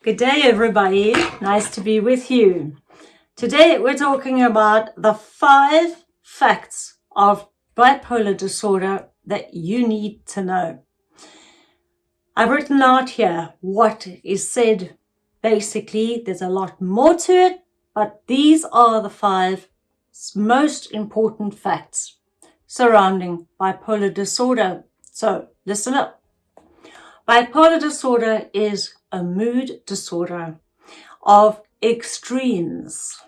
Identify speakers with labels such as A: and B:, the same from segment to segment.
A: Good day, everybody. Nice to be with you. Today, we're talking about the five facts of bipolar disorder that you need to know. I've written out here what is said. Basically, there's a lot more to it, but these are the five most important facts surrounding bipolar disorder. So listen up. Bipolar disorder is a mood disorder of extremes.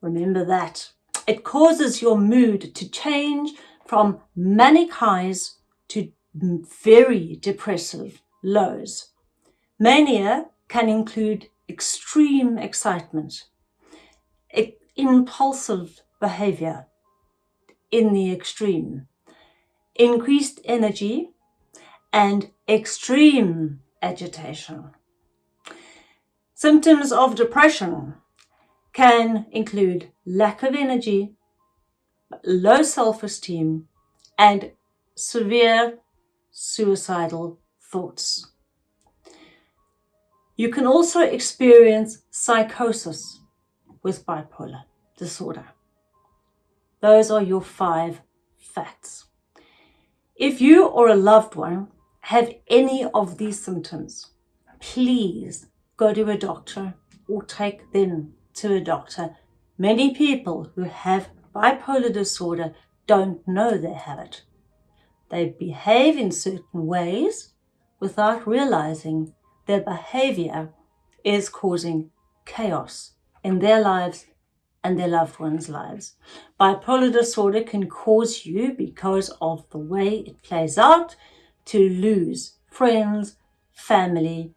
A: Remember that. It causes your mood to change from manic highs to very depressive lows. Mania can include extreme excitement, impulsive behavior in the extreme, increased energy, and extreme agitation. Symptoms of depression can include lack of energy, low self-esteem, and severe suicidal thoughts. You can also experience psychosis with bipolar disorder. Those are your five facts. If you or a loved one have any of these symptoms, please go to a doctor or take them to a doctor. Many people who have bipolar disorder don't know they have it. They behave in certain ways without realizing their behavior is causing chaos in their lives and their loved ones' lives. Bipolar disorder can cause you, because of the way it plays out, to lose friends, family,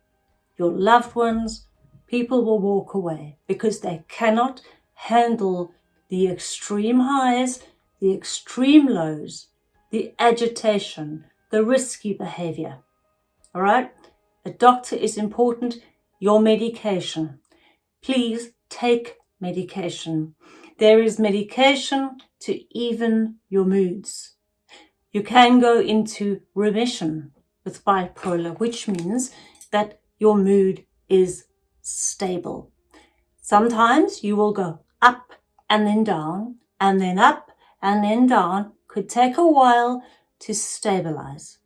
A: your loved ones. People will walk away because they cannot handle the extreme highs, the extreme lows, the agitation, the risky behavior. All right? A doctor is important. Your medication. Please take medication. There is medication to even your moods. You can go into remission with bipolar, which means that your mood is stable. Sometimes you will go up and then down and then up and then down. Could take a while to stabilize.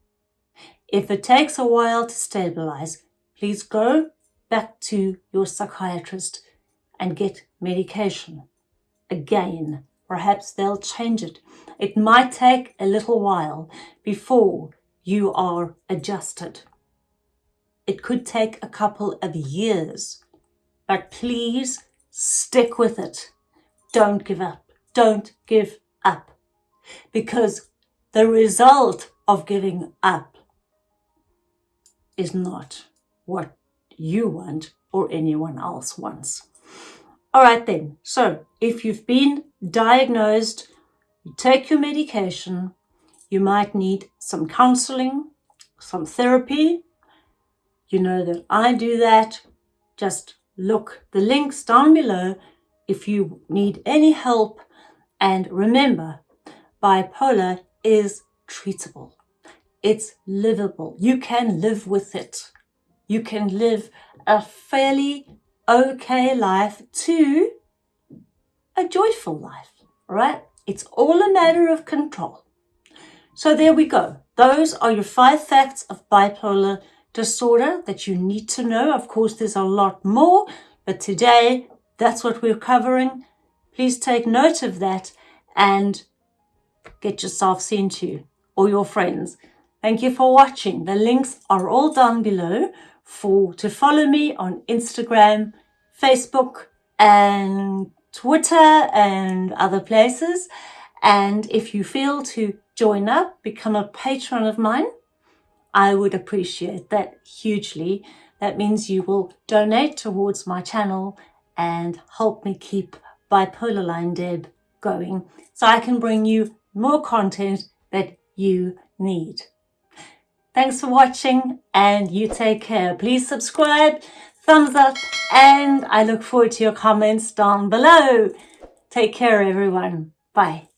A: If it takes a while to stabilize, please go back to your psychiatrist and get medication. Again, perhaps they'll change it. It might take a little while before you are adjusted. It could take a couple of years, but please stick with it. Don't give up. Don't give up. Because the result of giving up is not what you want or anyone else wants. All right then, so if you've been diagnosed, you take your medication, you might need some counseling, some therapy. You know that I do that. Just look the links down below if you need any help. And remember, bipolar is treatable. It's livable. You can live with it. You can live a fairly okay life to a joyful life, right? It's all a matter of control. So there we go. Those are your five facts of bipolar disorder that you need to know. Of course, there's a lot more, but today that's what we're covering. Please take note of that and get yourself seen to or your friends. Thank you for watching. The links are all down below for to follow me on Instagram, Facebook and Twitter and other places. And if you feel to join up, become a patron of mine, I would appreciate that hugely. That means you will donate towards my channel and help me keep Bipolar Line Deb going so I can bring you more content that you need. Thanks for watching and you take care. Please subscribe, thumbs up, and I look forward to your comments down below. Take care, everyone. Bye.